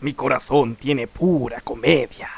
Mi corazón tiene pura comedia.